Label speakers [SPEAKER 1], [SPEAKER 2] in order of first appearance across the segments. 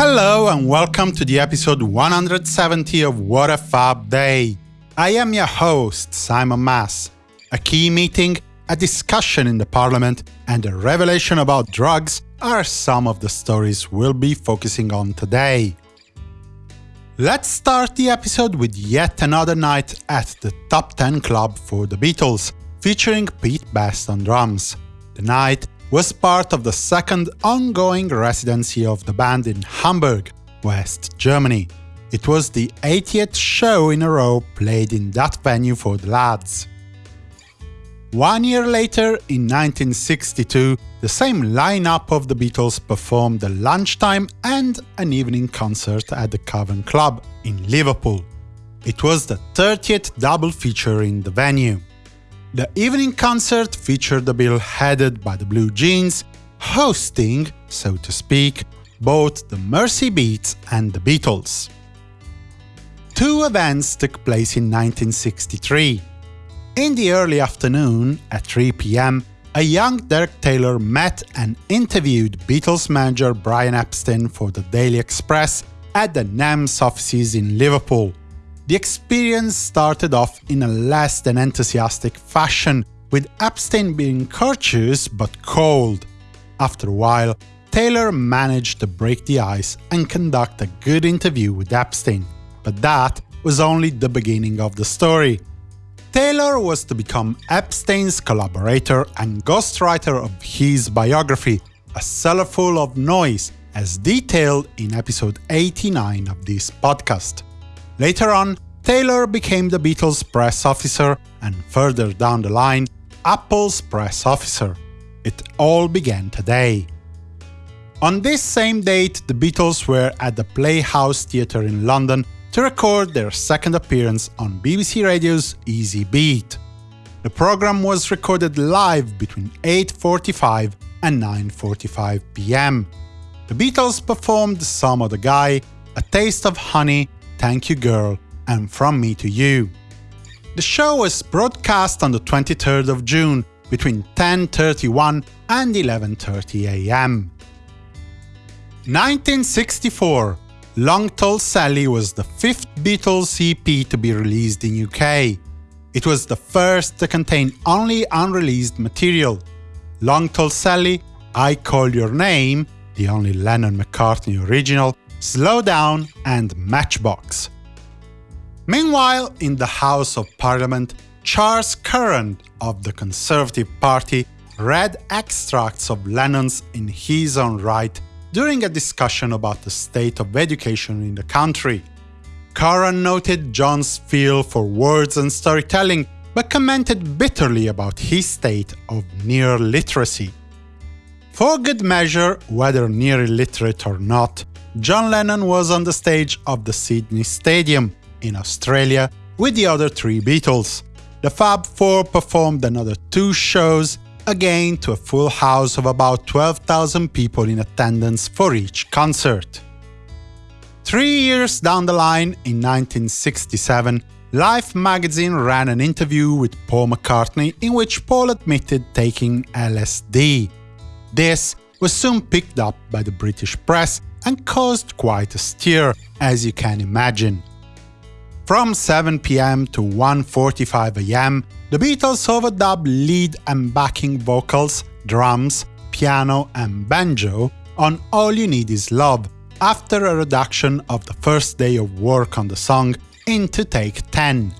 [SPEAKER 1] Hello and welcome to the episode 170 of What a Fab Day. I am your host, Simon Mas. A key meeting, a discussion in the parliament, and a revelation about drugs are some of the stories we'll be focusing on today. Let's start the episode with yet another night at the Top 10 Club for the Beatles, featuring Pete Best on drums. The night was part of the second ongoing residency of the band in Hamburg, West Germany. It was the 80th show in a row played in that venue for the lads. One year later, in 1962, the same lineup of the Beatles performed a lunchtime and an evening concert at the Cavern Club in Liverpool. It was the 30th double feature in the venue. The evening concert featured a bill headed by the Blue Jeans, hosting, so to speak, both the Merseybeats and the Beatles. Two events took place in 1963. In the early afternoon, at 3 pm, a young Derek Taylor met and interviewed Beatles manager Brian Epstein for the Daily Express at the NEMS offices in Liverpool. The experience started off in a less than enthusiastic fashion, with Epstein being courteous but cold. After a while, Taylor managed to break the ice and conduct a good interview with Epstein. But that was only the beginning of the story. Taylor was to become Epstein's collaborator and ghostwriter of his biography, A Cellar Full of Noise, as detailed in episode 89 of this podcast. Later on, Taylor became the Beatles' press officer and further down the line, Apple's press officer. It all began today. On this same date, the Beatles were at the Playhouse Theatre in London to record their second appearance on BBC Radio's Easy Beat. The program was recorded live between 8.45 and 9.45 pm. The Beatles performed Some Other Guy, A Taste of Honey, Thank You Girl, and From Me to You. The show was broadcast on the 23rd of June between 10.31 and 11.30 am. 1964 Long Tall Sally was the fifth Beatles EP to be released in UK. It was the first to contain only unreleased material. Long Tall Sally, I Call Your Name, the only Lennon-McCartney original, Slow Down and Matchbox. Meanwhile, in the House of Parliament, Charles Curran of the Conservative Party read extracts of Lennon's In His Own Write during a discussion about the state of education in the country. Curran noted John's feel for words and storytelling, but commented bitterly about his state of near literacy. For good measure, whether near illiterate or not, John Lennon was on the stage of the Sydney Stadium in Australia with the other three Beatles. The Fab Four performed another two shows again to a full house of about 12,000 people in attendance for each concert. Three years down the line, in 1967, Life magazine ran an interview with Paul McCartney in which Paul admitted taking LSD. This was soon picked up by the British press and caused quite a stir, as you can imagine. From 7 pm to 1.45 am, the Beatles overdubbed lead and backing vocals, drums, piano and banjo on All You Need Is Love, after a reduction of the first day of work on the song into take 10.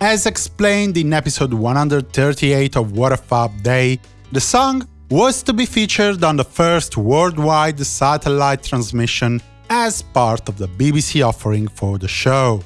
[SPEAKER 1] As explained in episode 138 of What a Fab Day, the song was to be featured on the first worldwide satellite transmission as part of the BBC offering for the show.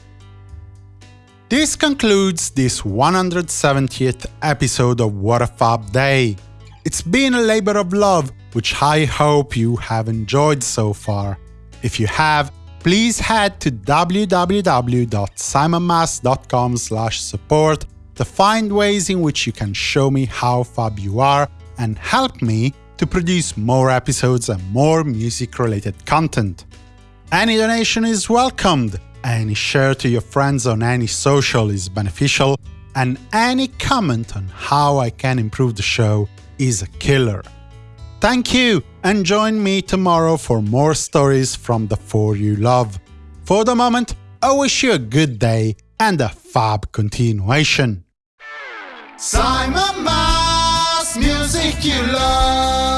[SPEAKER 1] This concludes this 170th episode of What a Fab Day. It's been a labor of love, which I hope you have enjoyed so far. If you have, please head to www.simonmas.com support to find ways in which you can show me how fab you are and help me to produce more episodes and more music-related content. Any donation is welcomed, any share to your friends on any social is beneficial, and any comment on how I can improve the show is a killer. Thank you, and join me tomorrow for more stories from the four you love. For the moment, I wish you a good day and a fab continuation. Simon music you love.